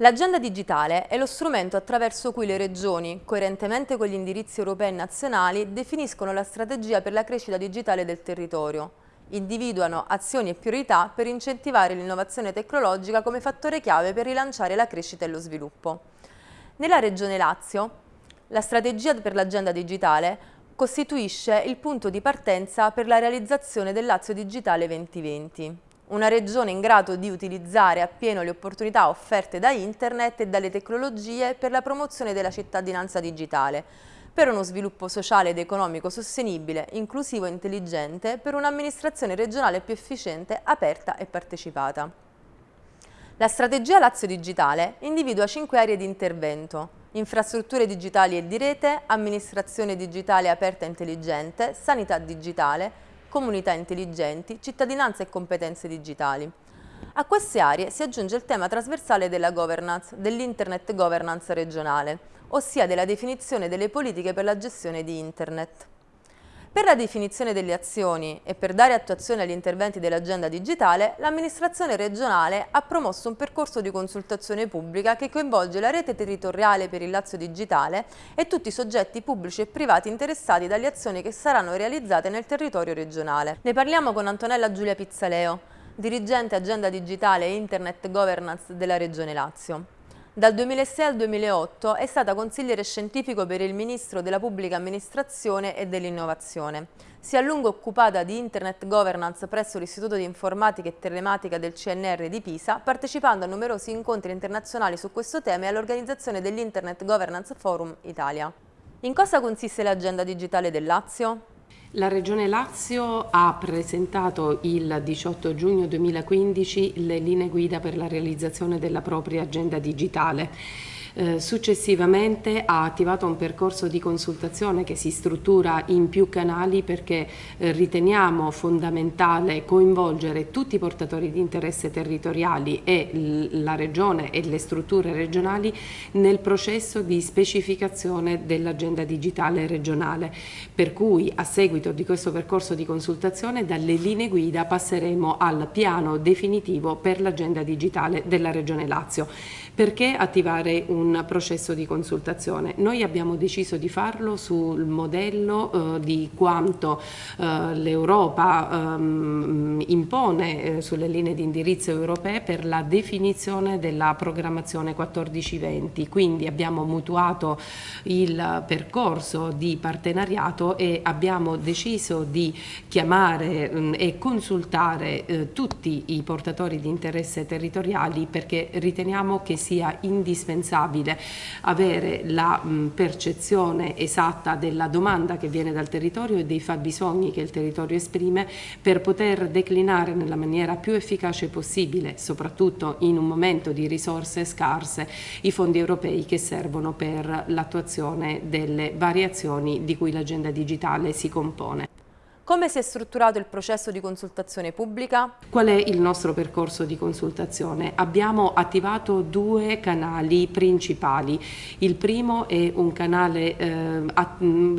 L'agenda digitale è lo strumento attraverso cui le regioni, coerentemente con gli indirizzi europei e nazionali, definiscono la strategia per la crescita digitale del territorio, individuano azioni e priorità per incentivare l'innovazione tecnologica come fattore chiave per rilanciare la crescita e lo sviluppo. Nella Regione Lazio, la strategia per l'agenda digitale costituisce il punto di partenza per la realizzazione del Lazio Digitale 2020 una regione in grado di utilizzare appieno le opportunità offerte da internet e dalle tecnologie per la promozione della cittadinanza digitale, per uno sviluppo sociale ed economico sostenibile, inclusivo e intelligente, per un'amministrazione regionale più efficiente, aperta e partecipata. La strategia Lazio Digitale individua cinque aree di intervento, infrastrutture digitali e di rete, amministrazione digitale aperta e intelligente, sanità digitale, comunità intelligenti, cittadinanza e competenze digitali. A queste aree si aggiunge il tema trasversale della governance, dell'Internet governance regionale, ossia della definizione delle politiche per la gestione di Internet. Per la definizione delle azioni e per dare attuazione agli interventi dell'agenda digitale, l'amministrazione regionale ha promosso un percorso di consultazione pubblica che coinvolge la rete territoriale per il Lazio Digitale e tutti i soggetti pubblici e privati interessati dalle azioni che saranno realizzate nel territorio regionale. Ne parliamo con Antonella Giulia Pizzaleo, dirigente agenda digitale e internet governance della Regione Lazio. Dal 2006 al 2008 è stata consigliere scientifico per il Ministro della Pubblica Amministrazione e dell'Innovazione. Si è a lungo occupata di Internet Governance presso l'Istituto di Informatica e Telematica del CNR di Pisa, partecipando a numerosi incontri internazionali su questo tema e all'organizzazione dell'Internet Governance Forum Italia. In cosa consiste l'agenda digitale del Lazio? La Regione Lazio ha presentato il 18 giugno 2015 le linee guida per la realizzazione della propria agenda digitale. Eh, successivamente ha attivato un percorso di consultazione che si struttura in più canali perché eh, riteniamo fondamentale coinvolgere tutti i portatori di interesse territoriali e la Regione e le strutture regionali nel processo di specificazione dell'agenda digitale regionale. Per cui a seguito di questo percorso di consultazione dalle linee guida passeremo al piano definitivo per l'agenda digitale della Regione Lazio. Perché attivare un processo di consultazione? Noi abbiamo deciso di farlo sul modello eh, di quanto eh, l'Europa ehm, impone eh, sulle linee di indirizzo europee per la definizione della programmazione 14-20. Quindi abbiamo mutuato il percorso di partenariato e abbiamo deciso di chiamare mh, mm, e consultare eh, tutti i portatori di interesse territoriali perché riteniamo che sia indispensabile avere la mh, percezione esatta della domanda che viene dal territorio e dei fabbisogni che il territorio esprime per poter declinare nella maniera più efficace possibile, soprattutto in un momento di risorse scarse, i fondi europei che servono per l'attuazione delle variazioni di cui l'agenda digitale si compone. Come si è strutturato il processo di consultazione pubblica? Qual è il nostro percorso di consultazizione? Abbiamo attivato due canali principali. Il primo è un canale eh,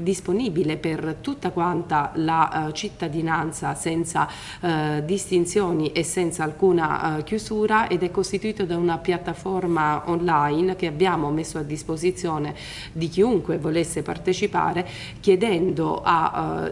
disponibile per tutta quanta la eh, cittadinanza senza eh, distinzioni e senza alcuna eh, chiusura ed è costituito da una piattaforma online che abbiamo messo a disposizione di chiunque volesse partecipare chiedendo ai eh,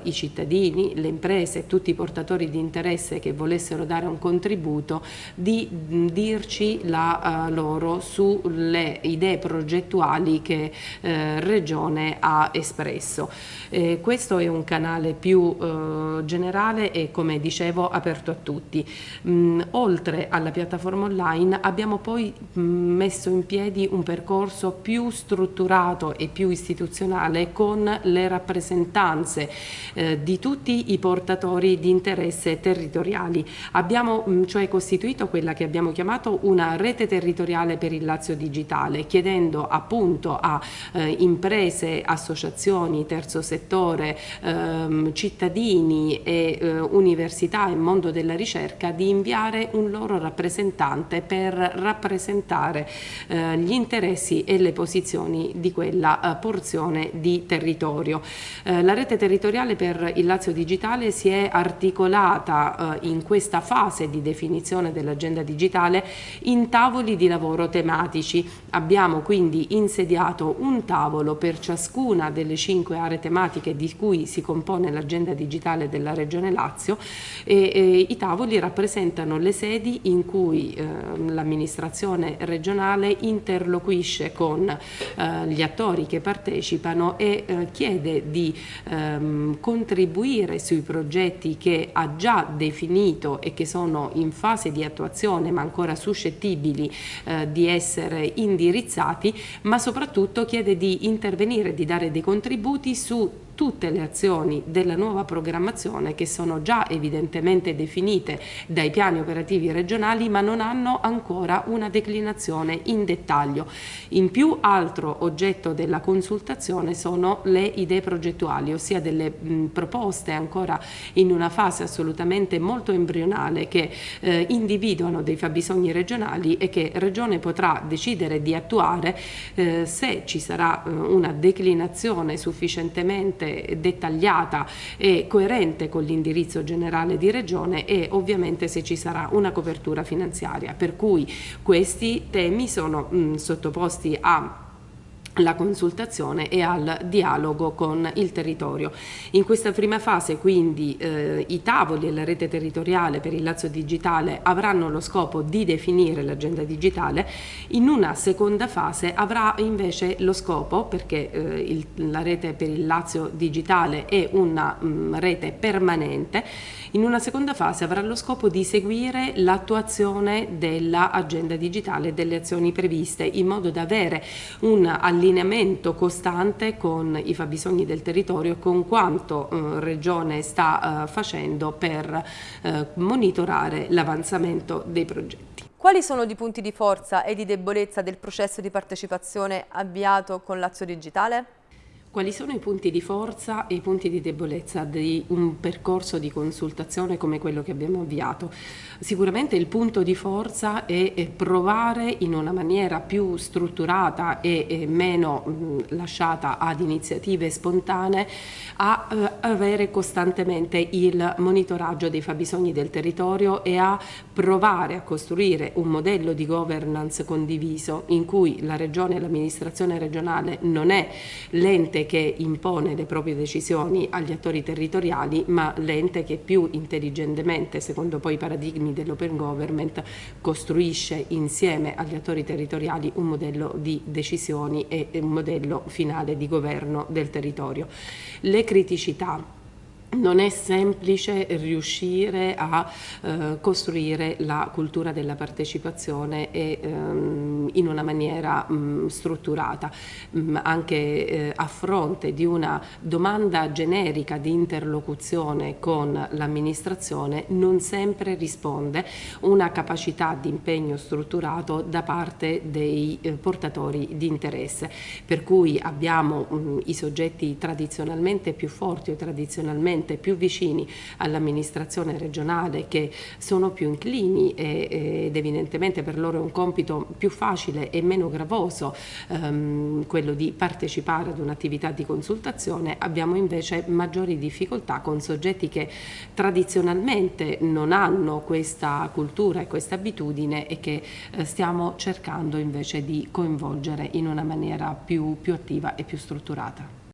le imprese e tutti i portatori di interesse che volessero dare un contributo di dirci la uh, loro sulle idee progettuali che uh, Regione ha espresso. Eh, questo è un canale più uh, generale e come dicevo aperto a tutti. Mm, oltre alla piattaforma online abbiamo poi messo in piedi un percorso più strutturato e più istituzionale con le rappresentanze eh, di tutti i portatori di interesse territoriali. Abbiamo mm, cioè costituito quella che abbiamo chiamato una rete territoriale per il Lazio Digitale, chiedendo appunto a eh, imprese, associazioni, terzo settore, ehm, cittadini e eh, università e mondo della ricerca di inviare un loro rappresentante per rappresentare eh, gli interessi e le posizioni di quella eh, porzione di territorio. Eh, la rete territoriale per il Lazio Digitale digitale si è articolata eh, in questa fase di definizione dell'agenda digitale in tavoli di lavoro tematici. Abbiamo quindi insediato un tavolo per ciascuna delle cinque aree tematiche di cui si compone l'agenda digitale della Regione Lazio e, e i tavoli rappresentano le sedi in cui eh, l'amministrazione regionale interloquisce con eh, gli attori che partecipano e eh, chiede di ehm, contribuire sui progetti che ha già definito e che sono in fase di attuazione ma ancora suscettibili eh, di essere indirizzati ma soprattutto chiede di intervenire, di dare dei contributi su tutte le azioni della nuova programmazione che sono già evidentemente definite dai piani operativi regionali ma non hanno ancora una declinazione in dettaglio. In più altro oggetto della consultazione sono le idee progettuali, ossia delle mh, proposte ancora in una fase assolutamente molto embrionale che eh, individuano dei fabbisogni regionali e che Regione potrà decidere di attuare eh, se ci sarà eh, una declinazione sufficientemente sufficientemente dettagliata e coerente con l'indirizzo generale di Regione e ovviamente se ci sarà una copertura finanziaria. Per cui questi temi sono mh, sottoposti a la consultazione e al dialogo con il territorio. In questa prima fase quindi eh, i tavoli e la rete territoriale per il Lazio Digitale avranno lo scopo di definire l'agenda digitale, in una seconda fase avrà invece lo scopo, perché eh, il, la rete per il Lazio Digitale è una mh, mm, rete permanente, in una seconda fase avrà lo scopo di seguire l'attuazione dell'agenda digitale e delle azioni previste in modo da avere un allineamento costante con i fabbisogni del territorio e con quanto eh, Regione sta eh, facendo per eh, monitorare l'avanzamento dei progetti. Quali sono i punti di forza e di debolezza del processo di partecipazione avviato con l'Azio Digitale? Quali sono i punti di forza e i punti di debolezza di un percorso di consultazione come quello che abbiamo avviato? Sicuramente il punto di forza è provare in una maniera più strutturata e meno lasciata ad iniziative spontanee a eh, avere costantemente il monitoraggio dei fabbisogni del territorio e a provare a costruire un modello di governance condiviso in cui la regione e l'amministrazione regionale non è che impone le proprie decisioni agli attori territoriali, ma l'ente che più intelligentemente, secondo poi i paradigmi dell'open government, costruisce insieme agli attori territoriali un modello di decisioni e un modello finale di governo del territorio. Le criticità non è semplice riuscire a eh, costruire la cultura della partecipazione e, ehm, in una maniera mh, strutturata, mh, anche eh, a fronte di una domanda generica di interlocuzione con l'amministrazione non sempre risponde una capacità di impegno strutturato da parte dei eh, portatori di interesse, per cui abbiamo mh, i soggetti tradizionalmente più forti o tradizionalmente sicuramente più vicini all'amministrazione regionale che sono più inclini e, ed evidentemente per loro è un compito più facile e meno gravoso ehm, quello di partecipare ad un'attività di consultazione abbiamo invece maggiori difficoltà con soggetti che tradizionalmente non hanno questa cultura e questa abitudine e che eh, stiamo cercando invece di coinvolgere in una maniera più, più attiva e più strutturata.